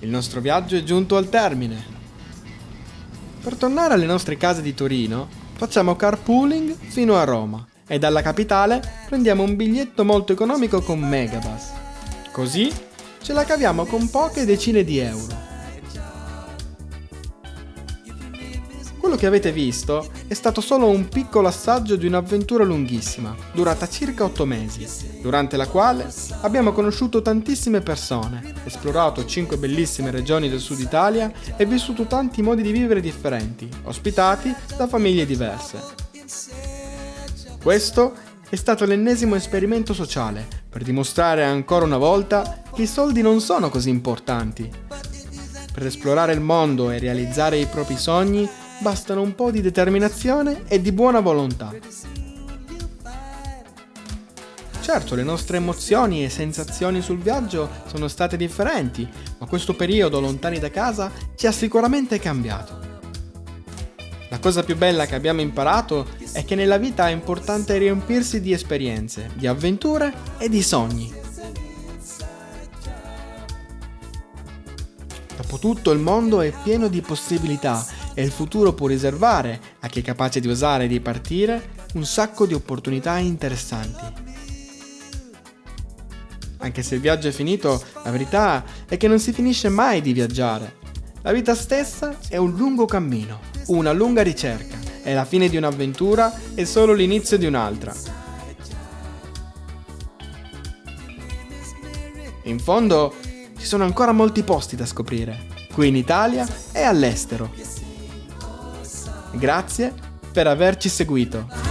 il nostro viaggio è giunto al termine. Per tornare alle nostre case di Torino, facciamo carpooling fino a Roma e dalla capitale prendiamo un biglietto molto economico con Megabus. Così ce la caviamo con poche decine di euro. Quello che avete visto è stato solo un piccolo assaggio di un'avventura lunghissima, durata circa 8 mesi, durante la quale abbiamo conosciuto tantissime persone, esplorato 5 bellissime regioni del sud Italia e vissuto tanti modi di vivere differenti, ospitati da famiglie diverse. Questo è stato l'ennesimo esperimento sociale per dimostrare ancora una volta che i soldi non sono così importanti. Per esplorare il mondo e realizzare i propri sogni bastano un po' di determinazione e di buona volontà. Certo, le nostre emozioni e sensazioni sul viaggio sono state differenti, ma questo periodo lontani da casa ci ha sicuramente cambiato. La cosa più bella che abbiamo imparato è che nella vita è importante riempirsi di esperienze, di avventure e di sogni. Dopotutto il mondo è pieno di possibilità e il futuro può riservare, a chi è capace di osare e di partire, un sacco di opportunità interessanti. Anche se il viaggio è finito, la verità è che non si finisce mai di viaggiare. La vita stessa è un lungo cammino, una lunga ricerca e la fine di un'avventura è solo l'inizio di un'altra. In fondo ci sono ancora molti posti da scoprire, qui in Italia e all'estero. Grazie per averci seguito.